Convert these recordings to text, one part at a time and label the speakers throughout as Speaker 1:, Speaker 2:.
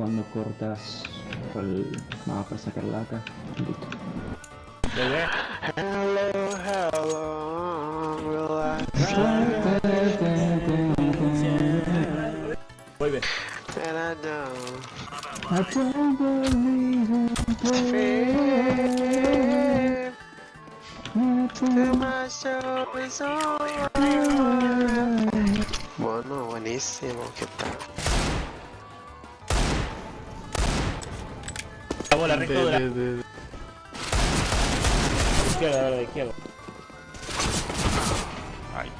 Speaker 1: cuando cortas el mapa para sacar lata. Listo.
Speaker 2: Hello, hello,
Speaker 3: Voy bien.
Speaker 2: Bueno, buenísimo, ¿qué tal?
Speaker 3: Bola, recto de la izquierda, la izquierda.
Speaker 4: Ay.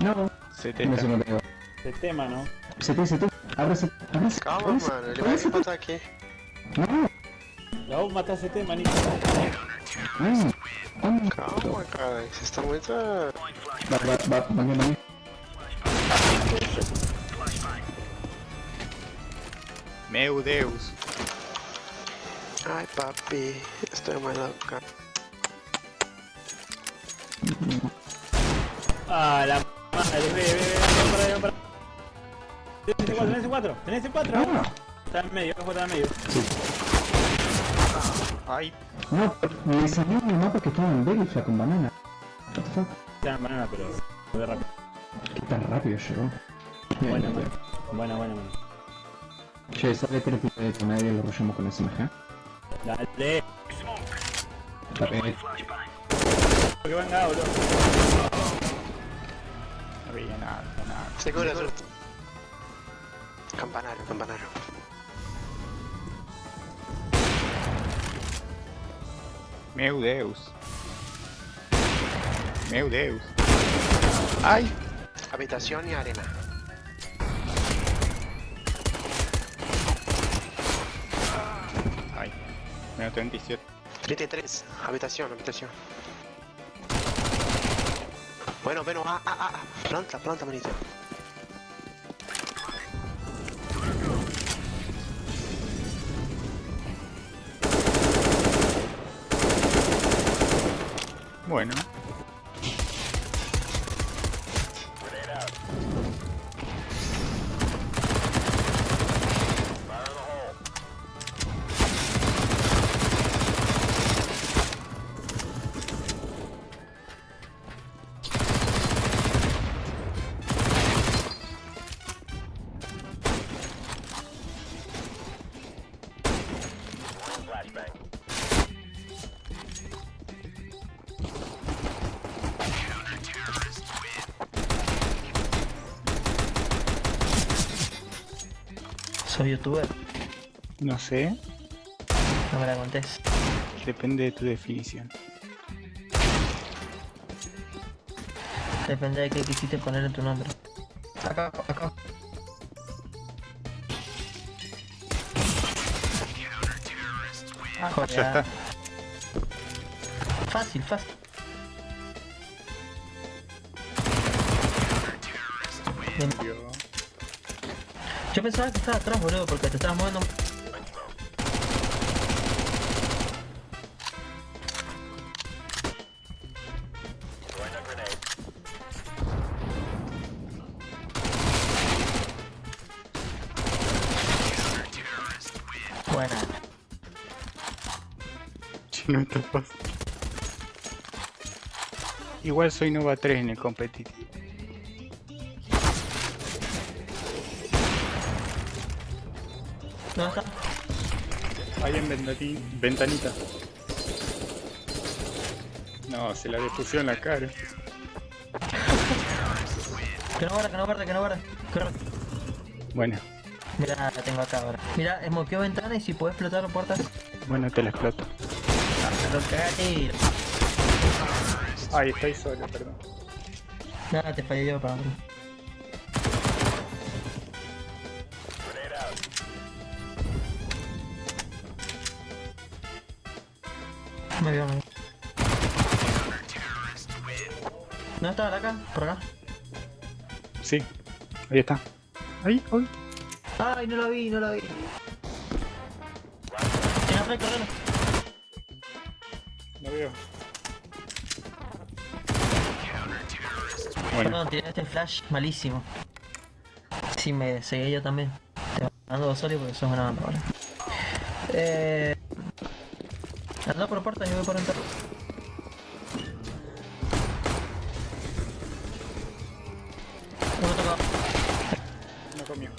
Speaker 1: No,
Speaker 4: 70.
Speaker 1: no se me
Speaker 3: tema, ¿no?
Speaker 1: Se te, se te. Ábrase, ábrase.
Speaker 2: Calma,
Speaker 1: ábrase,
Speaker 2: mano, ele vai se botar aqui.
Speaker 1: No,
Speaker 3: La vos matás ese tema, Nico.
Speaker 1: no. ¿Cómo?
Speaker 2: Calma, cara, vocês estão muito.
Speaker 1: Va, va, va, va, va, va.
Speaker 4: Meu Deus.
Speaker 2: Ai, papi, estou mais louca.
Speaker 3: Ah, la madre, ve, ve, ve, ven para, ven para. Tenés ese 4, tenés ese 4, tenés ese 4.
Speaker 1: No,
Speaker 3: Está en medio, está en medio.
Speaker 4: Ay.
Speaker 1: no, me salió en el mapa que estaba en Belifla con banana.
Speaker 3: Está en banana, pero muy rápido.
Speaker 1: Qué tan rápido llegó. Bien.
Speaker 3: bueno, bueno, bueno.
Speaker 1: Che, sale tres de medio y lo rollamos con SMG.
Speaker 3: Dale.
Speaker 1: Pegué.
Speaker 3: Que venga, boludo.
Speaker 4: No veía nada, nada.
Speaker 2: Segura, segura. Campanario, campanario.
Speaker 4: Meu Deus. Meu Deus. Ay.
Speaker 2: Habitación y arena.
Speaker 4: Menos 37.
Speaker 2: 33. Habitación, habitación. Bueno, bueno, ah, ah, ah. ah. Planta, planta, manito.
Speaker 4: Bueno.
Speaker 5: Soy youtuber,
Speaker 4: No sé.
Speaker 5: no me la contés.
Speaker 4: Depende de tu definición.
Speaker 5: Depende de qué quisiste poner en tu nombre. Acá, acá. Ah,
Speaker 4: Ya está.
Speaker 5: Fácil, fácil. Bien. Yo pensaba que estaba atrás, boludo, porque te estabas moviendo. Buena.
Speaker 4: No está fácil. Igual soy Nova 3 en el competitivo.
Speaker 5: ¿Dónde está?
Speaker 4: Ahí en ventani- ventanita. No, se la depusió en la cara.
Speaker 5: Que no guarda, que no guarda, que no guarda. Corre.
Speaker 4: Bueno,
Speaker 5: Mira, la tengo acá ahora. Mira, esmoqueo ventana y si puedes explotar puertas.
Speaker 4: bueno, te la exploto.
Speaker 5: Lo cagate.
Speaker 4: Ay, estoy solo, perdón.
Speaker 5: Nada, te fallé yo para mí. Me vio, me vio. ¿No está acá? ¿Por acá?
Speaker 4: Sí, ahí está. Ahí, ahí.
Speaker 5: Ay, no lo vi, no lo vi. Tiene atrás, correlo.
Speaker 4: Lo veo. Bueno,
Speaker 5: Perdón, tiré este flash malísimo. Sí, me seguí yo también. Te mando dos solos porque sos una banda ahora. Eh. Anda por puerta y yo voy por entrar. Uno tocado.
Speaker 4: no comió.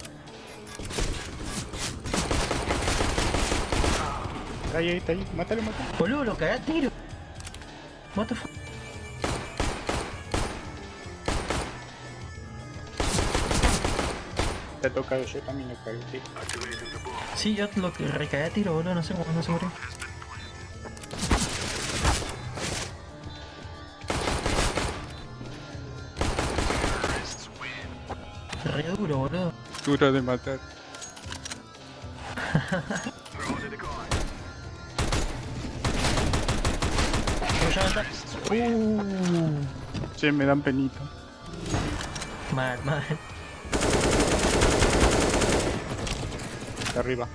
Speaker 4: Está ahí, está ahí. Mátalo, mátalo.
Speaker 5: Boludo, lo cagué a tiro. What the fuck?
Speaker 4: Te ha tocado yo también lo cagué, sí.
Speaker 5: Sí, yo lo que recagué a tiro, boludo, no sé cómo no se murió. Duro
Speaker 4: de matar.
Speaker 5: Uh,
Speaker 4: Che, me dan penita.
Speaker 5: mal, mal.
Speaker 4: De arriba.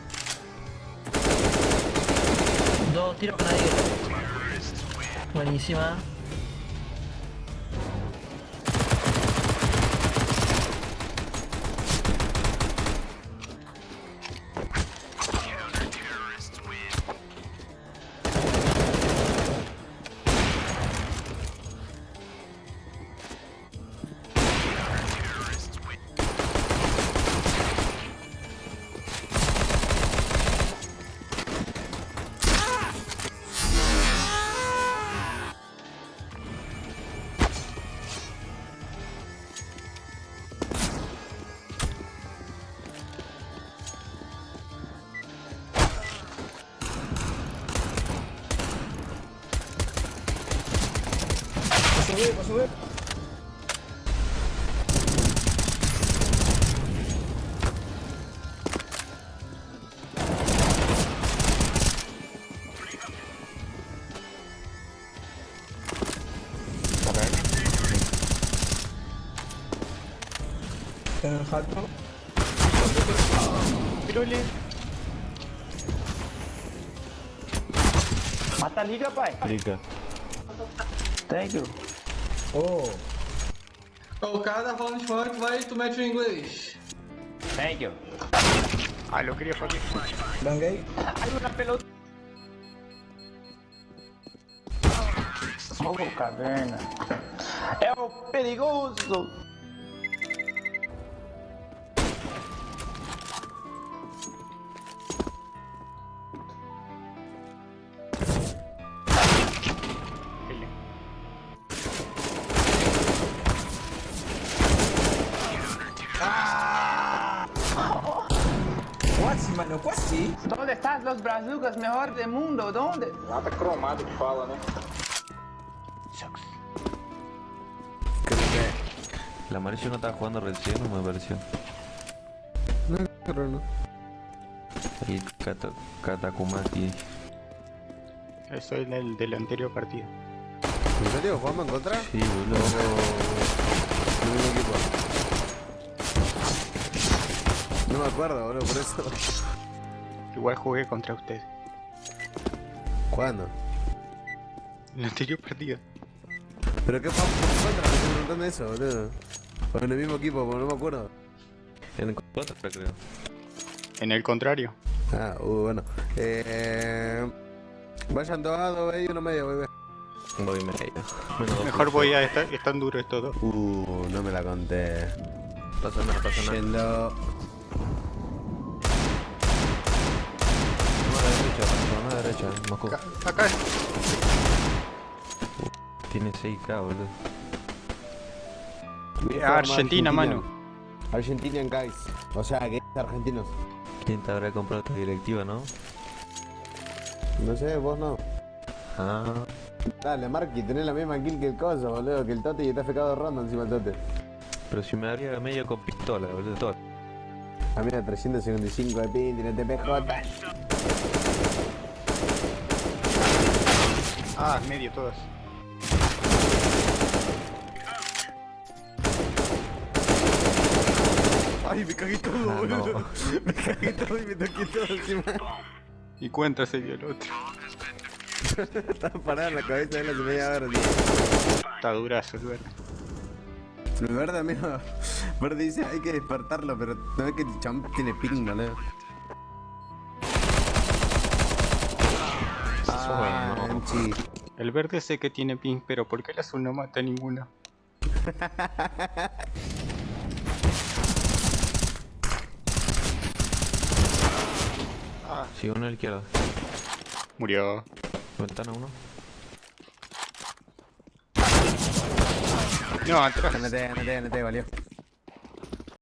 Speaker 5: Dos tiros con nadie. Buenísima.
Speaker 4: Posso morrer, posso morrer. Tá errado não. Pirulí.
Speaker 6: Mata a liga, pai.
Speaker 1: Liga.
Speaker 6: Thank you.
Speaker 7: O cara tá falando funk, vai tu mete o inglês.
Speaker 6: Thank you.
Speaker 4: Ah, lo quería fallar.
Speaker 6: Hay una pelota. Oh, caverna. É o perigoso.
Speaker 8: Quase, mano, quase.
Speaker 6: ¿Dónde estás, los brazucas mejor del mundo? ¿Dónde?
Speaker 7: Nada cromado que fala, né?
Speaker 9: Que el amarillo no estaba jugando recién, no me pareció.
Speaker 1: No, pero no.
Speaker 9: El Kata, Katakumaki.
Speaker 4: Eso es el del anterior partido.
Speaker 1: ¿En serio? ¿Jugamos en contra?
Speaker 9: Sí, boludo.
Speaker 1: Equipo. No me acuerdo, boludo, por eso.
Speaker 4: Igual jugué contra usted.
Speaker 1: ¿Cuándo?
Speaker 4: El anterior partido.
Speaker 1: ¿Pero qué en contra? Me estoy preguntando eso, boludo. O en el mismo equipo, porque no me acuerdo.
Speaker 9: En contra, creo.
Speaker 4: En el contrario.
Speaker 1: Ah, uh, bueno. Eh... Vayan dos a dos y uno medio, bebé.
Speaker 9: Voy medio.
Speaker 4: Mejor voy a estar. Están duros estos dos.
Speaker 1: Uh, no me la conté.
Speaker 9: Pasa nada, pasa nada. Derecha, la derecha, Moscú.
Speaker 4: Acá. acá.
Speaker 9: Tiene 6k, boludo.
Speaker 4: Ah, Argentina, mano.
Speaker 1: Argentinian guys. O sea, que argentinos.
Speaker 9: ¿Quién te habrá comprado esta directiva, no?
Speaker 1: No sé, vos no.
Speaker 9: Ah,
Speaker 1: Dale, Marky, tenés la misma kill que el coso, boludo, que el Tote y está fecado de ronda encima del Tote.
Speaker 9: pero si me haría medio con pistola, boludo. Todo.
Speaker 1: A mí era 355 de pin, tiene TPJ.
Speaker 4: Ah, medio todas.
Speaker 1: Ay, me cagué todo,
Speaker 9: Ah, no.
Speaker 1: Me cagué todo y me toqué todo encima.
Speaker 4: Y cuenta se dio el otro.
Speaker 1: Estaba parada en la cabeza de la media tío.
Speaker 4: Está durazo, es verdad.
Speaker 1: El verde, amigo. Verde dice, hay que despertarlo, pero no es que el champ tiene ping, boludo. Ah,
Speaker 9: bueno.
Speaker 4: El verde sé que tiene ping, pero ¿por qué el azul no mata a ninguno?
Speaker 9: Sí, uno a la izquierda.
Speaker 4: Murió.
Speaker 9: Ventana uno.
Speaker 4: No, atrás.
Speaker 1: NT, NT, NT, valió.